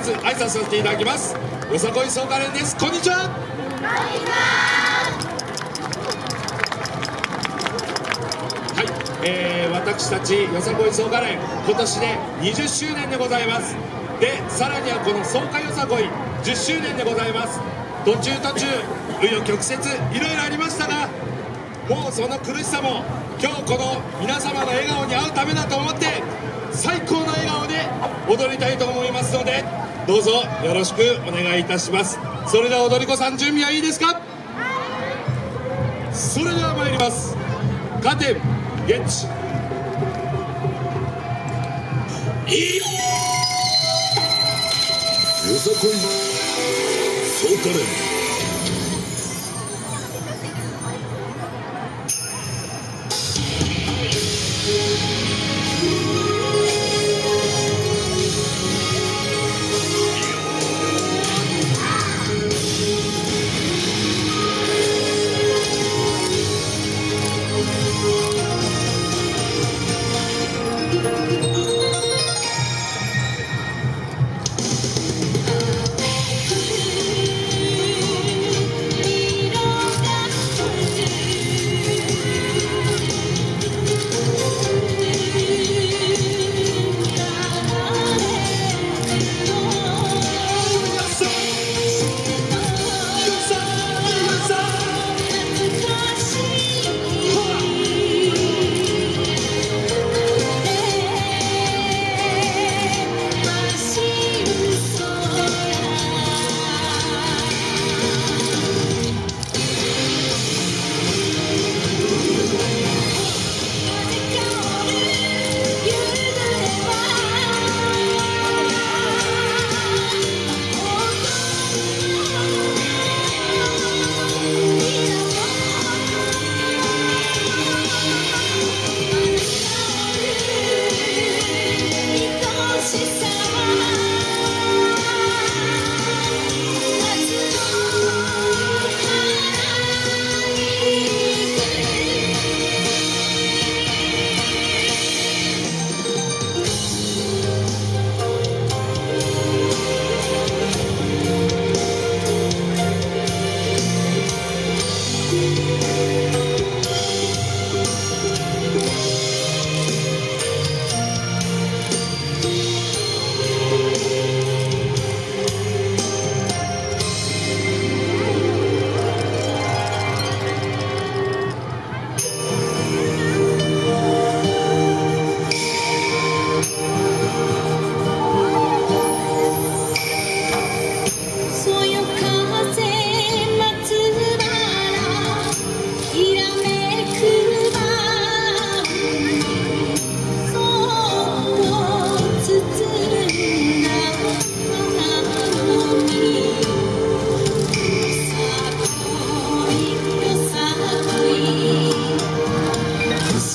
まず挨拶させていただきます。よさこい総カレンです。こんにちは。はい、えー、私たちよさこい総カレン今年で20周年でございます。でさらにはこの総会よさこい10周年でございます。途中途中紆余曲折いろいろありましたがもうその苦しさも今日この皆様の笑顔に会うためだと思って最高の笑顔で踊りたいと思います。どうぞよろしくお願いいたします。それでは踊り子さん準備はいいですか？それでは参ります。カテンゲッチ。いいよさこい。そうかね。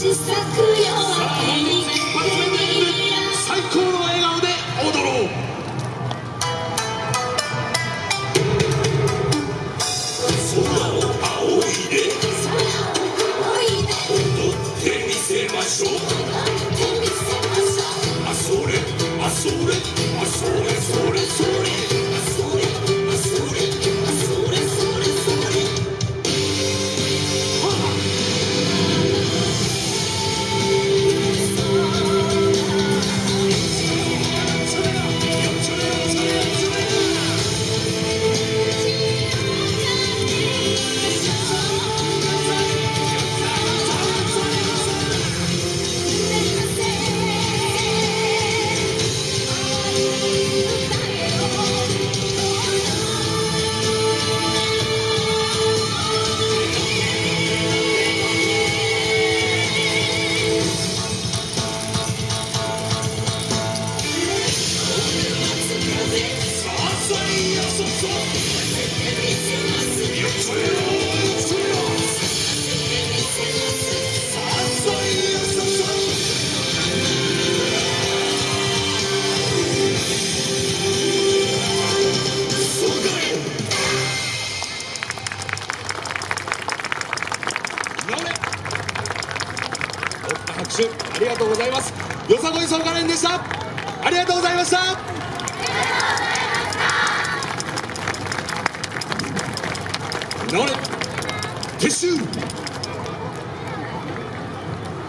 最高の笑顔で踊ろう。空を仰いで踊ってみせましょう。あそれあそれ拍手。ありがとうございます。よさこい総カレンでした。ありがとうございました。れ撤収